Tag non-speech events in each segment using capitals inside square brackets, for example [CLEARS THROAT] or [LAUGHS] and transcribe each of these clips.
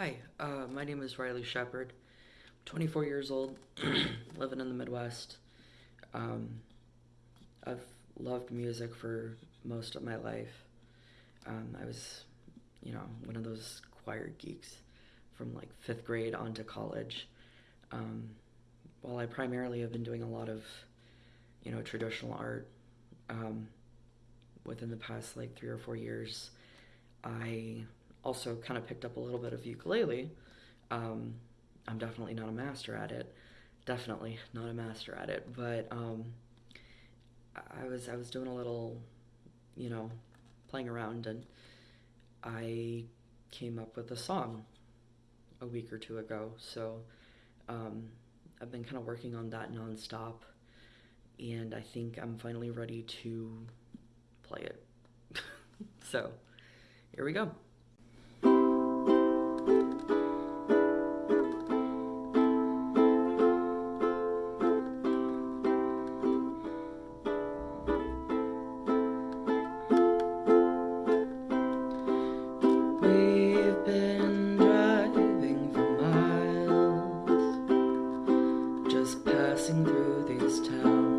Hi, uh, my name is Riley Shepard. 24 years old, [CLEARS THROAT] living in the Midwest. Um, I've loved music for most of my life. Um, I was, you know, one of those choir geeks from like fifth grade on to college. Um, while I primarily have been doing a lot of, you know, traditional art, um, within the past like three or four years, I also kind of picked up a little bit of ukulele. Um, I'm definitely not a master at it. Definitely not a master at it, but um, I was I was doing a little, you know, playing around, and I came up with a song a week or two ago. So um, I've been kind of working on that nonstop, and I think I'm finally ready to play it. [LAUGHS] so here we go. Passing through these towns.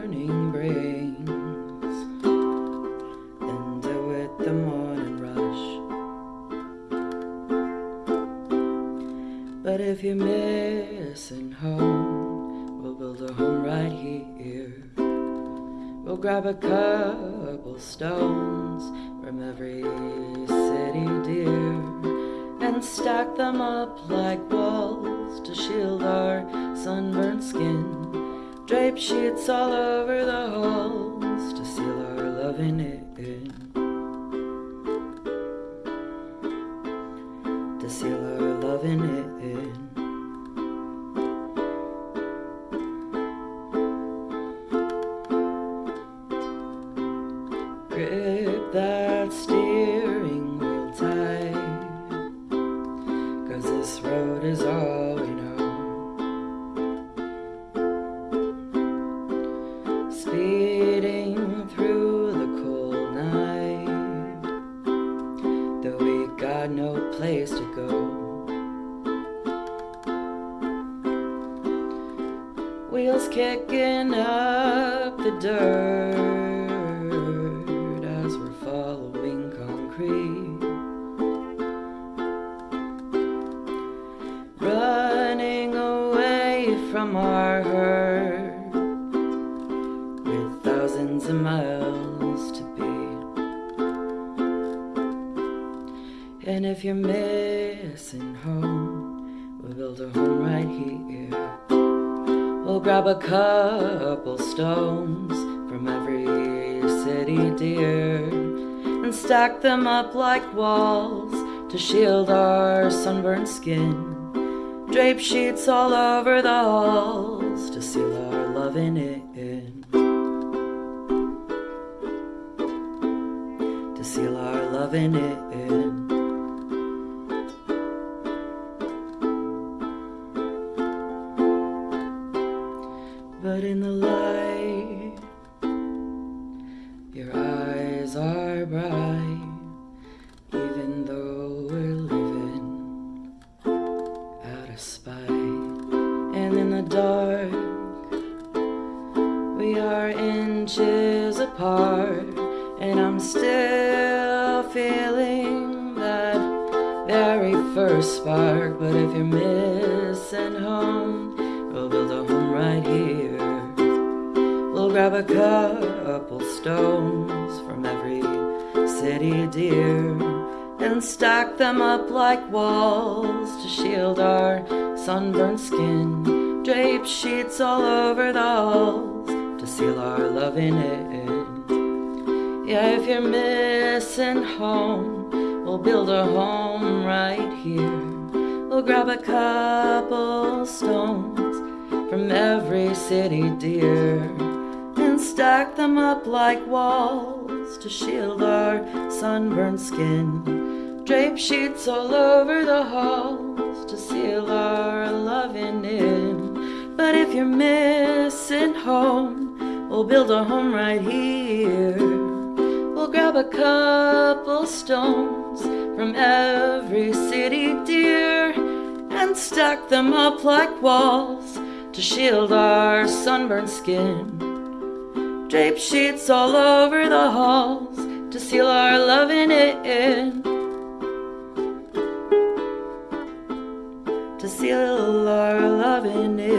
Morning brings than deal with the morning rush. But if you're missing home, we'll build a home right here. We'll grab a couple stones from every city, dear, and stack them up like walls to shield our sunburnt skin. Drape sheets all over the halls to seal our loving in. To place to go. Wheels kicking up the dirt as we're following concrete. Running away from our hurt with thousands of miles to And if you're missing home, we'll build a home right here. We'll grab a couple stones from every city, dear, and stack them up like walls to shield our sunburned skin. Drape sheets all over the halls to seal our love in. To seal our loving in. In the dark, we are inches apart, and I'm still feeling that very first spark. But if you're missing home, we'll build a home right here. We'll grab a couple stones from every city, dear, and stack them up like walls to shield our sunburned skin. Drape sheets all over the halls to seal our loving in. Yeah, if you're missing home, we'll build a home right here. We'll grab a couple stones from every city, dear, and stack them up like walls to shield our sunburned skin. Drape sheets all over the halls to seal our loving in. If you're missing home, we'll build a home right here. We'll grab a couple stones from every city, dear, and stack them up like walls to shield our sunburned skin. Drape sheets all over the halls to seal our loving in. To seal our loving in.